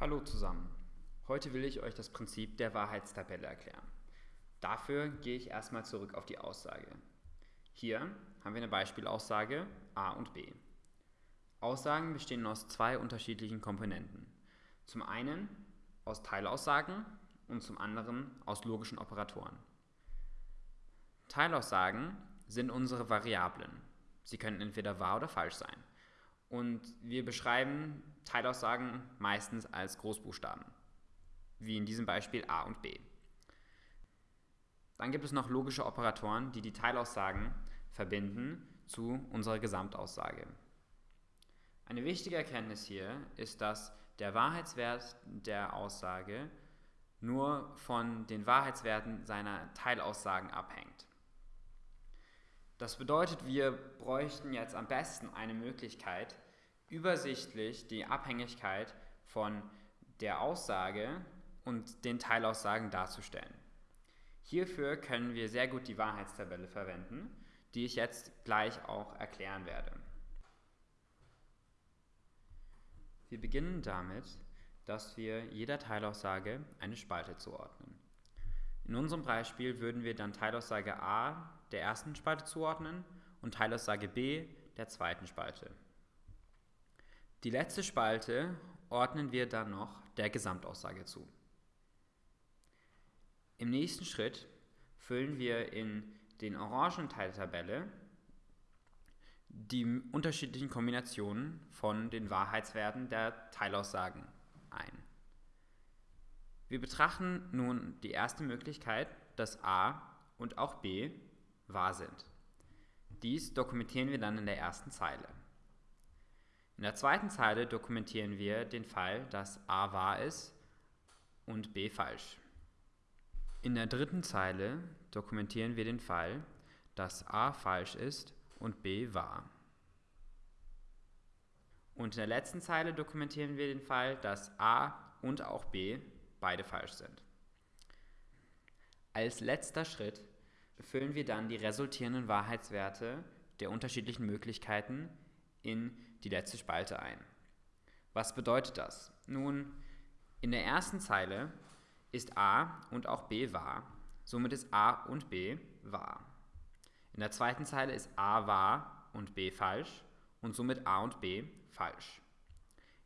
Hallo zusammen. Heute will ich euch das Prinzip der Wahrheitstabelle erklären. Dafür gehe ich erstmal zurück auf die Aussage. Hier haben wir eine Beispielaussage a und b. Aussagen bestehen aus zwei unterschiedlichen Komponenten. Zum einen aus Teilaussagen und zum anderen aus logischen Operatoren. Teilaussagen sind unsere Variablen. Sie können entweder wahr oder falsch sein. Und wir beschreiben Teilaussagen meistens als Großbuchstaben, wie in diesem Beispiel a und b. Dann gibt es noch logische Operatoren, die die Teilaussagen verbinden zu unserer Gesamtaussage. Eine wichtige Erkenntnis hier ist, dass der Wahrheitswert der Aussage nur von den Wahrheitswerten seiner Teilaussagen abhängt. Das bedeutet, wir bräuchten jetzt am besten eine Möglichkeit, übersichtlich die Abhängigkeit von der Aussage und den Teilaussagen darzustellen. Hierfür können wir sehr gut die Wahrheitstabelle verwenden, die ich jetzt gleich auch erklären werde. Wir beginnen damit, dass wir jeder Teilaussage eine Spalte zuordnen. In unserem Beispiel würden wir dann Teilaussage a der ersten Spalte zuordnen und Teilaussage b der zweiten Spalte. Die letzte Spalte ordnen wir dann noch der Gesamtaussage zu. Im nächsten Schritt füllen wir in den orangen Teil der Tabelle die unterschiedlichen Kombinationen von den Wahrheitswerten der Teilaussagen ein. Wir betrachten nun die erste Möglichkeit, dass a und auch b wahr sind. Dies dokumentieren wir dann in der ersten Zeile. In der zweiten Zeile dokumentieren wir den Fall, dass a wahr ist und b falsch. In der dritten Zeile dokumentieren wir den Fall, dass a falsch ist und b wahr. Und in der letzten Zeile dokumentieren wir den Fall, dass a und auch b beide falsch sind. Als letzter Schritt füllen wir dann die resultierenden Wahrheitswerte der unterschiedlichen Möglichkeiten in die letzte Spalte ein. Was bedeutet das? Nun, in der ersten Zeile ist a und auch b wahr, somit ist a und b wahr. In der zweiten Zeile ist a wahr und b falsch und somit a und b falsch.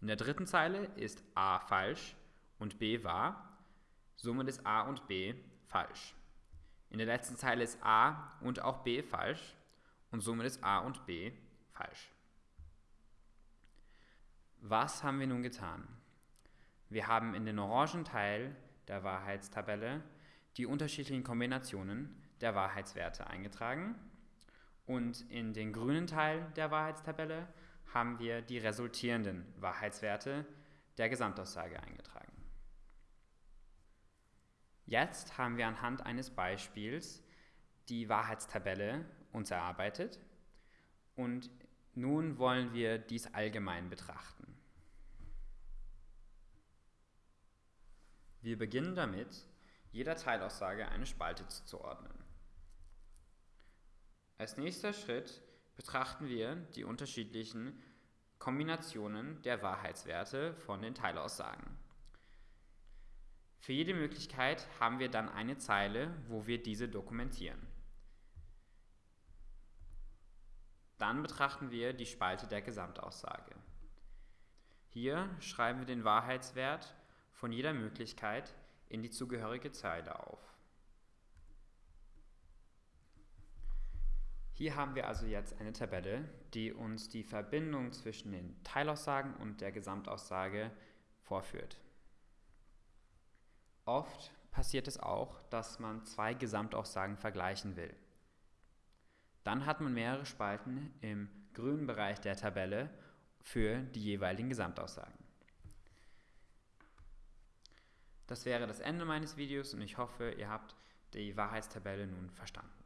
In der dritten Zeile ist a falsch und b wahr, somit ist a und b falsch. In der letzten Zeile ist a und auch b falsch und somit ist a und b falsch. Was haben wir nun getan? Wir haben in den orangen Teil der Wahrheitstabelle die unterschiedlichen Kombinationen der Wahrheitswerte eingetragen und in den grünen Teil der Wahrheitstabelle haben wir die resultierenden Wahrheitswerte der Gesamtaussage eingetragen. Jetzt haben wir anhand eines Beispiels die Wahrheitstabelle uns erarbeitet und nun wollen wir dies allgemein betrachten. Wir beginnen damit, jeder Teilaussage eine Spalte zuzuordnen. Als nächster Schritt betrachten wir die unterschiedlichen Kombinationen der Wahrheitswerte von den Teilaussagen. Für jede Möglichkeit haben wir dann eine Zeile, wo wir diese dokumentieren. Dann betrachten wir die Spalte der Gesamtaussage. Hier schreiben wir den Wahrheitswert von jeder Möglichkeit in die zugehörige Zeile auf. Hier haben wir also jetzt eine Tabelle, die uns die Verbindung zwischen den Teilaussagen und der Gesamtaussage vorführt. Oft passiert es auch, dass man zwei Gesamtaussagen vergleichen will. Dann hat man mehrere Spalten im grünen Bereich der Tabelle für die jeweiligen Gesamtaussagen. Das wäre das Ende meines Videos und ich hoffe, ihr habt die Wahrheitstabelle nun verstanden.